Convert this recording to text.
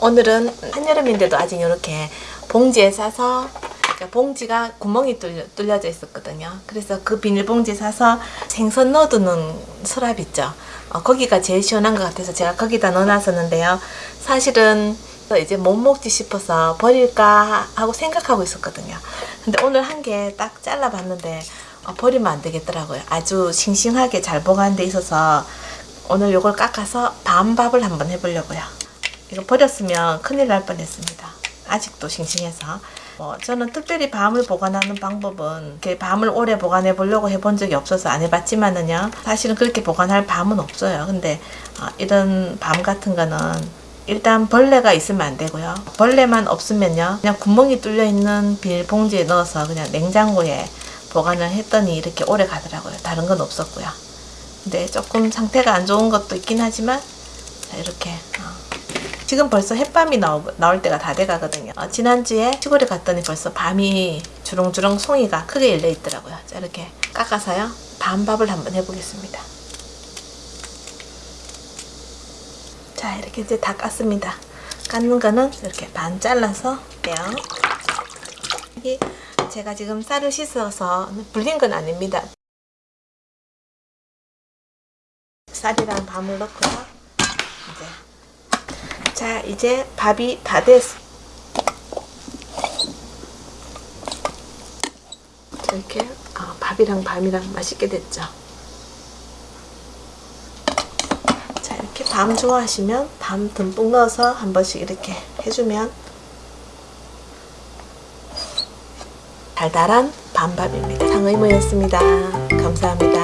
오늘은 한여름인데도 아직 이렇게 봉지에 싸서 그러니까 봉지가 구멍이 뚫려, 뚫려 져 있었거든요. 그래서 그 비닐봉지에 싸서 생선 넣어두는 서랍 있죠. 어, 거기가 제일 시원한 것 같아서 제가 거기다 넣어놨었는데요. 사실은 이제 못 먹지 싶어서 버릴까 하고 생각하고 있었거든요. 근데 오늘 한 개 딱 잘라봤는데 어, 버리면 안 되겠더라고요. 아주 싱싱하게 잘 보관돼 있어서 오늘 요걸 깎아서 밤밥을 한번 해보려고요. 이거 버렸으면 큰일 날 뻔했습니다. 아직도 싱싱해서. 뭐 저는 특별히 밤을 보관하는 방법은 이렇게 밤을 오래 보관해 보려고 해본 적이 없어서 안 해봤지만은요. 사실은 그렇게 보관할 밤은 없어요. 근데 어, 이런 밤 같은 거는 일단 벌레가 있으면 안 되고요. 벌레만 없으면요. 그냥 구멍이 뚫려 있는 비닐봉지에 넣어서 그냥 냉장고에 보관을 했더니 이렇게 오래 가더라고요. 다른 건 없었고요. 근데 조금 상태가 안 좋은 것도 있긴 하지만 자, 이렇게 어. 지금 벌써 햇밤이 나오, 나올 때가 다 돼가거든요. 어, 지난주에 시골에 갔더니 벌써 밤이 주렁주렁 송이가 크게 열려 있더라고요. 자, 이렇게 깎아서요. 밤밥을 한번 해보겠습니다. 자, 이렇게 이제 다 깠습니다. 깎는 거는 이렇게 반 잘라서 뿅. 이게 제가 지금 쌀을 씻어서 불린 건 아닙니다. 쌀이랑 밤을 넣고요. 이제 자 이제 밥이 다 됐어. 이렇게 어, 밥이랑 밤이랑 맛있게 됐죠. 자 이렇게 밤 좋아하시면 밤 듬뿍 넣어서 한 번씩 이렇게 해주면 달달한 밤밥입니다. 상의모였습니다. 감사합니다.